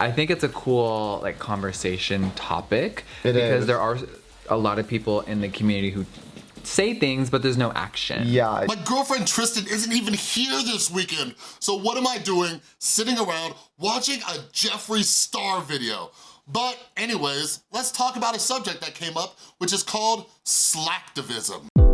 I think it's a cool like conversation topic It because is. there are a lot of people in the community who say things but there's no action. Yeah, My girlfriend Tristan isn't even here this weekend. So what am I doing? Sitting around watching a Jeffree Star video. But anyways, let's talk about a subject that came up, which is called slacktivism.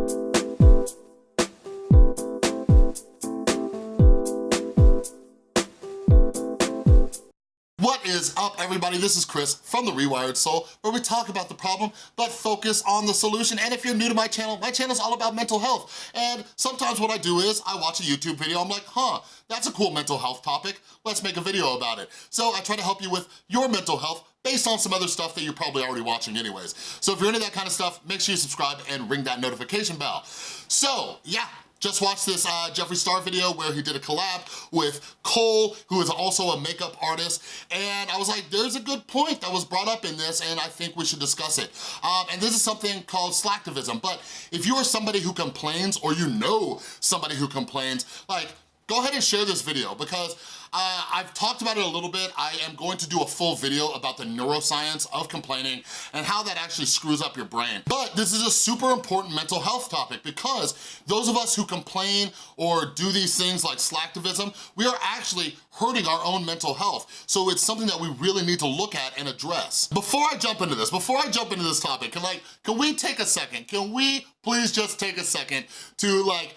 Is up, everybody? This is Chris from The Rewired Soul, where we talk about the problem, but focus on the solution. And if you're new to my channel, my channel is all about mental health. And sometimes what I do is I watch a YouTube video, I'm like, huh, that's a cool mental health topic. Let's make a video about it. So I try to help you with your mental health based on some other stuff that you're probably already watching anyways. So if you're into that kind of stuff, make sure you subscribe and ring that notification bell. So yeah, just watched this uh, Jeffree Star video where he did a collab with Cole, who is also a makeup artist, and I was like, there's a good point that was brought up in this, and I think we should discuss it. Um, and this is something called slacktivism, but if you are somebody who complains, or you know somebody who complains, like, go ahead and share this video because uh, I've talked about it a little bit. I am going to do a full video about the neuroscience of complaining and how that actually screws up your brain. But this is a super important mental health topic because those of us who complain or do these things like slacktivism, we are actually hurting our own mental health. So it's something that we really need to look at and address. Before I jump into this, before I jump into this topic, can like, can we take a second? Can we please just take a second to like,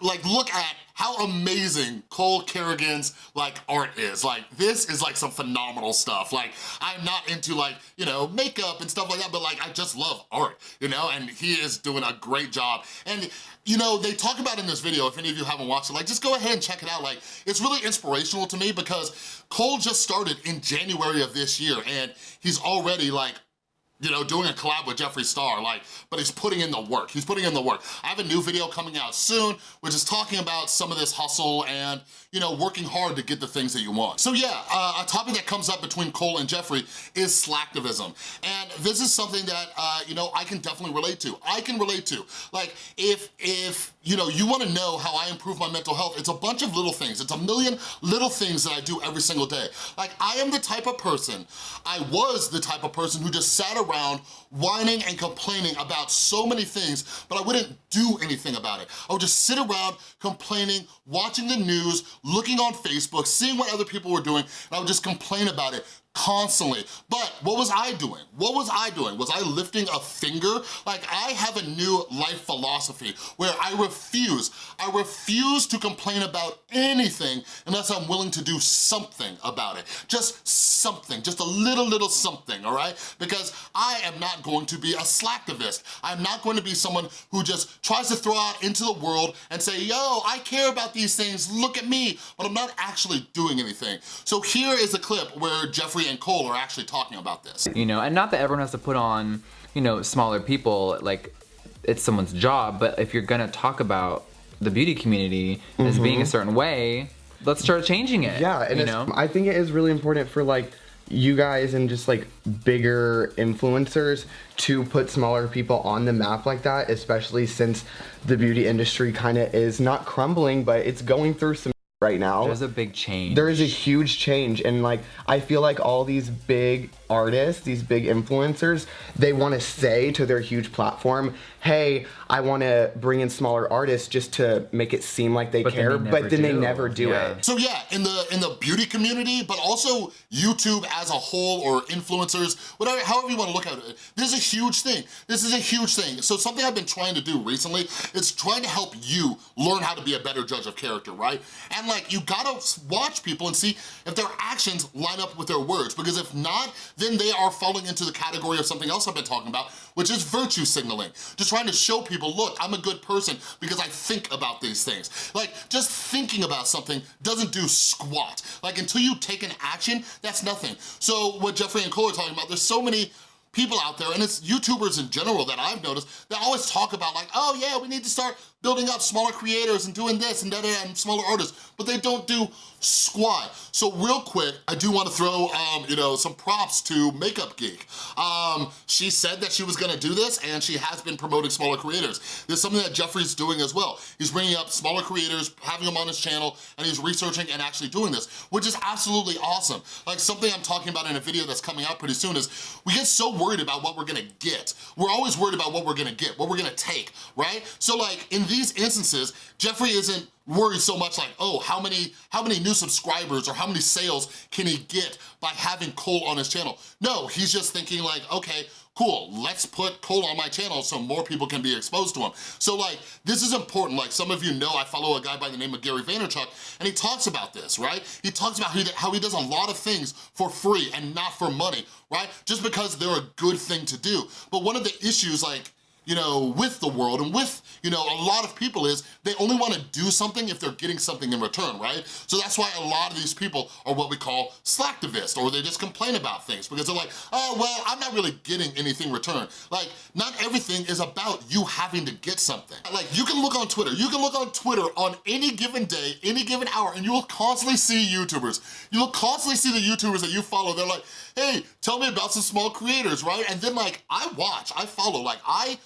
like look at how amazing Cole Carrigan's like art is. Like this is like some phenomenal stuff. Like I'm not into like, you know, makeup and stuff like that, but like I just love art, you know, and he is doing a great job. And you know, they talk about in this video, if any of you haven't watched it, like just go ahead and check it out. Like it's really inspirational to me because Cole just started in January of this year and he's already like you know, doing a collab with Jeffree Star, like, but he's putting in the work. He's putting in the work. I have a new video coming out soon, which is talking about some of this hustle and, you know, working hard to get the things that you want. So yeah, uh, a topic that comes up between Cole and Jeffree is slacktivism. And this is something that, uh, you know, I can definitely relate to. I can relate to. Like, if, if, you know, you wanna know how I improve my mental health, it's a bunch of little things. It's a million little things that I do every single day. Like, I am the type of person, I was the type of person who just sat around whining and complaining about so many things, but I wouldn't do anything about it. I would just sit around complaining, watching the news, looking on Facebook, seeing what other people were doing, and I would just complain about it constantly. But what was I doing? What was I doing? Was I lifting a finger? Like I have a new life philosophy where I refuse, I refuse to complain about anything unless I'm willing to do something about it. Just something, just a little, little something, all right? Because I am not going to be a slacktivist. I'm not going to be someone who just tries to throw out into the world and say, yo, I care about these things, look at me, but I'm not actually doing anything. So here is a clip where Jeffree and Cole are actually talking about this. You know, and not that everyone has to put on, you know, smaller people, like it's someone's job, but if you're gonna talk about the beauty community as being a mm-hmm. certain way, let's start changing it. Yeah, and you know? I think it is really important for like you guys and just like bigger influencers to put smaller people on the map like that, especially since the beauty industry kind of is not crumbling, but it's going through some right now. There's a big change. there is a huge change and like i feel like all these big artists these big influencers they want to say to their huge platform hey i want to bring in smaller artists just to make it seem like they But then care they but never then they never do Yeah. it So yeah, in the in the beauty community, but also YouTube as a whole or influencers, whatever, however you wanna look at it, this is a huge thing. This is a huge thing. So something I've been trying to do recently is trying to help you learn how to be a better judge of character, right? And like, you gotta watch people and see if their actions line up with their words, because if not, then they are falling into the category of something else I've been talking about, which is virtue signaling. Just trying to show people, look, I'm a good person because I think about these things. Like, just thinking about something doesn't do squat. Like, until you take an action, that's nothing. So what Jeffree and Cole are talking about, there's so many people out there, and it's YouTubers in general that I've noticed, that always talk about like, oh yeah, we need to start building up smaller creators and doing this and da and smaller artists, but they don't do squat. So real quick, I do wanna throw, um, you know, some props to Makeup Geek. Um, she said that she was gonna do this and she has been promoting smaller creators. This is something that Jeffree's doing as well. He's bringing up smaller creators, having them on his channel, and he's researching and actually doing this, which is absolutely awesome. Like something I'm talking about in a video that's coming out pretty soon is we get so worried about what we're gonna get. We're always worried about what we're gonna get, what we're gonna take, right? So like in these instances, Jeffree isn't worried so much like, oh, how many, how many new subscribers or how many sales can he get by having Cole on his channel? No, he's just thinking like, okay, cool, let's put Cole on my channel so more people can be exposed to him. So like, this is important. Like some of you know, I follow a guy by the name of Gary Vaynerchuk and he talks about this, right? He talks about how he does a lot of things for free and not for money, right? Just because they're a good thing to do. But one of the issues like, you know, with the world and with, you know, a lot of people is they only wanna do something if they're getting something in return, right? So that's why a lot of these people are what we call slacktivists or they just complain about things because they're like, oh, well, I'm not really getting anything returned. Like, not everything is about you having to get something. Like, you can look on Twitter, you can look on Twitter on any given day, any given hour, and you will constantly see YouTubers. You will constantly see the YouTubers that you follow, they're like, hey, tell me about some small creators, right? And then like, I watch, I follow, like I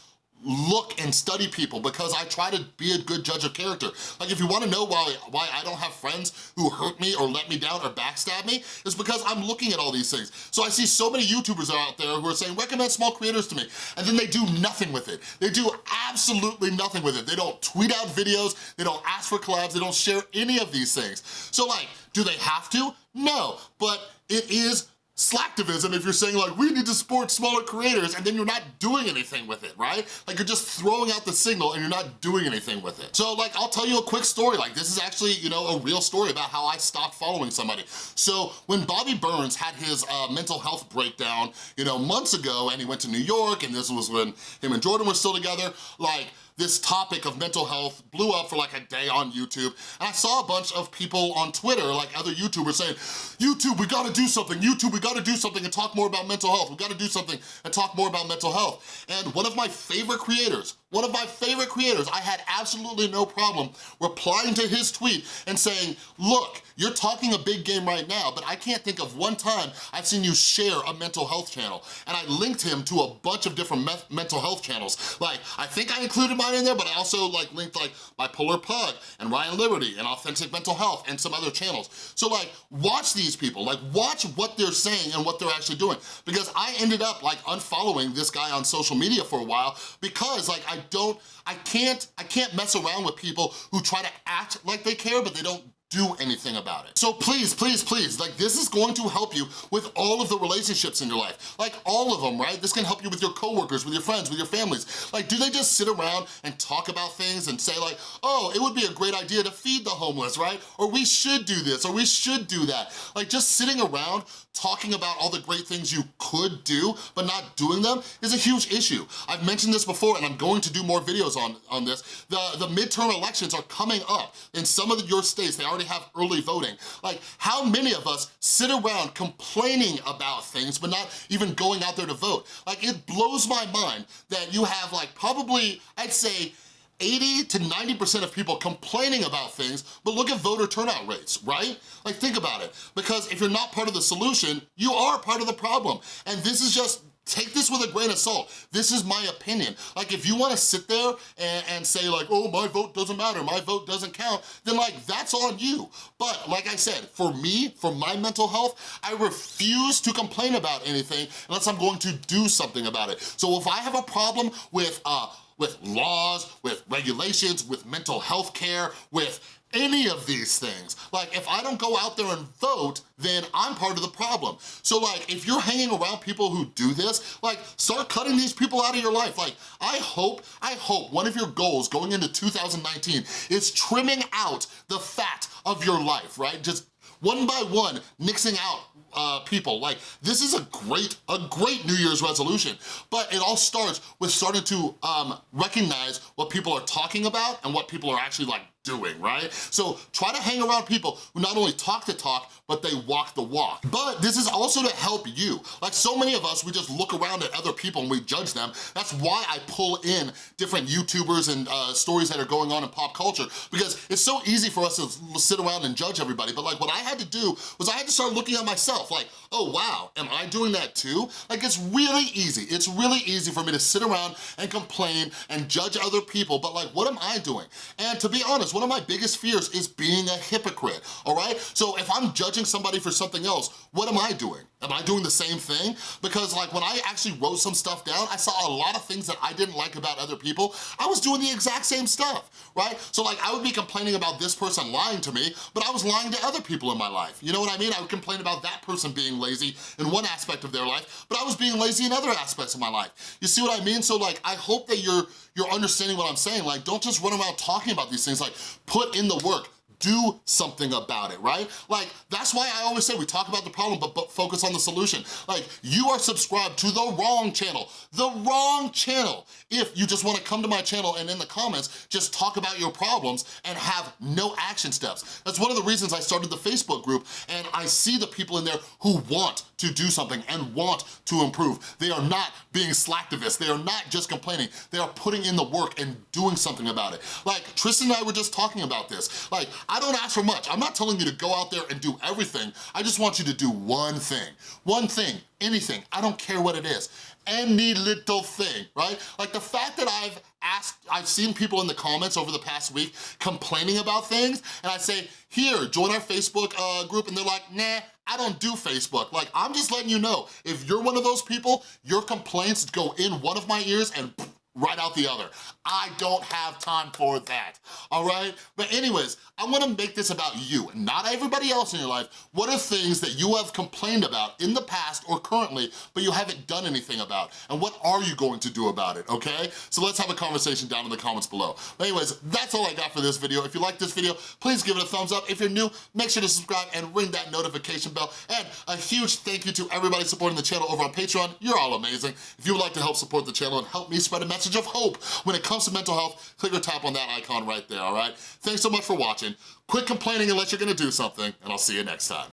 look and study people because I try to be a good judge of character. Like if you wanna know why, why I don't have friends who hurt me or let me down or backstab me, it's because I'm looking at all these things. So I see so many YouTubers out there who are saying, recommend small creators to me, and then they do nothing with it. They do absolutely nothing with it. They don't tweet out videos, they don't ask for collabs, they don't share any of these things. So like, do they have to? No, but it is slacktivism if you're saying like, we need to support smaller creators and then you're not doing anything with it, right? Like you're just throwing out the signal and you're not doing anything with it. So like, I'll tell you a quick story. Like this is actually, you know, a real story about how I stopped following somebody. So when Bobby Burns had his uh, mental health breakdown, you know, months ago and he went to New York and this was when him and Jordan were still together, like this topic of mental health blew up for like a day on YouTube. And I saw a bunch of people on Twitter, like other YouTubers saying, YouTube, we gotta do something. YouTube, we gotta do something and talk more about mental health. We gotta do something and talk more about mental health. And one of my favorite creators, one of my favorite creators, I had absolutely no problem replying to his tweet and saying, look, you're talking a big game right now, but I can't think of one time I've seen you share a mental health channel. And I linked him to a bunch of different mental health channels. Like, I think I included mine in there, but I also like linked like Bipolar Pug and Ryan Liberty and Authentic Mental Health and some other channels. So like, watch these people, like watch what they're saying and what they're actually doing. Because I ended up like unfollowing this guy on social media for a while because like I don't, I can't, I can't mess around with people who try to act like they care, but they don't do anything about it. So please, please, please, like this is going to help you with all of the relationships in your life. Like all of them, right? This can help you with your coworkers, with your friends, with your families. Like do they just sit around and talk about things and say like, oh, it would be a great idea to feed the homeless, right? Or we should do this, or we should do that. Like just sitting around talking about all the great things you could do, but not doing them is a huge issue. I've mentioned this before and I'm going to do more videos on, on this. The, the midterm elections are coming up in some of your states. They already have early voting. Like how many of us sit around complaining about things but not even going out there to vote? Like it blows my mind that you have like probably, I'd say 80 to 90% of people complaining about things, but look at voter turnout rates, right? Like think about it, because if you're not part of the solution, you are part of the problem. And this is just Take this with a grain of salt. This is my opinion. Like if you wanna sit there and, and, say like, oh, my vote doesn't matter, my vote doesn't count, then like that's on you. But like I said, for me, for my mental health, I refuse to complain about anything unless I'm going to do something about it. So if I have a problem with uh, with laws, with regulations, with mental health care, with any of these things. Like, if I don't go out there and vote, then I'm part of the problem. So like, if you're hanging around people who do this, like, start cutting these people out of your life. Like, I hope, I hope one of your goals going into 2019 is trimming out the fat of your life, right? Just one by one, nixing out uh, people. Like, this is a great, a great New Year's resolution, but it all starts with starting to um, recognize what people are talking about and what people are actually like doing, right? So try to hang around people who not only talk the talk, but they walk the walk. But this is also to help you. Like so many of us, we just look around at other people and we judge them. That's why I pull in different YouTubers and uh, stories that are going on in pop culture because it's so easy for us to sit around and judge everybody. But like what I had to do was I had to start looking at myself like, oh wow, am I doing that too? Like it's really easy. It's really easy for me to sit around and complain and judge other people, but like what am I doing? And to be honest, one of my biggest fears is being a hypocrite, all right? So if I'm judging somebody for something else, what am I doing? Am I doing the same thing? Because like when I actually wrote some stuff down, I saw a lot of things that I didn't like about other people. I was doing the exact same stuff, right? So like I would be complaining about this person lying to me, but I was lying to other people in my life. You know what I mean? I would complain about that person being lazy in one aspect of their life, but I was being lazy in other aspects of my life. You see what I mean? So like, I hope that you're, you're understanding what I'm saying. Like, don't just run around talking about these things. Like, put in the work do something about it, right? Like, that's why I always say we talk about the problem, but, but focus on the solution. Like, you are subscribed to the wrong channel, the wrong channel. If you just wanna come to my channel and in the comments, just talk about your problems and have no action steps. That's one of the reasons I started the Facebook group and I see the people in there who want to do something and want to improve. They are not being slacktivists. They are not just complaining. They are putting in the work and doing something about it. Like, Tristan and I were just talking about this. Like, I don't ask for much. I'm not telling you to go out there and do everything. I just want you to do one thing. One thing, anything, I don't care what it is. Any little thing, right? Like the fact that I've asked, I've seen people in the comments over the past week complaining about things, and I say, here, join our Facebook uh, group, and they're like, nah, I don't do Facebook. Like, I'm just letting you know, if you're one of those people, your complaints go in one of my ears and right out the other. I don't have time for that, all right? But anyways, I wanna make this about you, not everybody else in your life. What are things that you have complained about in the past or currently, but you haven't done anything about? And what are you going to do about it, okay? So let's have a conversation down in the comments below. But anyways, that's all I got for this video. If you like this video, please give it a thumbs up. If you're new, make sure to subscribe and ring that notification bell. And a huge thank you to everybody supporting the channel over on Patreon. You're all amazing. If you would like to help support the channel and help me spread a message of hope when it comes to mental health, click or tap on that icon right there, all right? Thanks so much for watching. Quit complaining unless you're gonna do something, and I'll see you next time.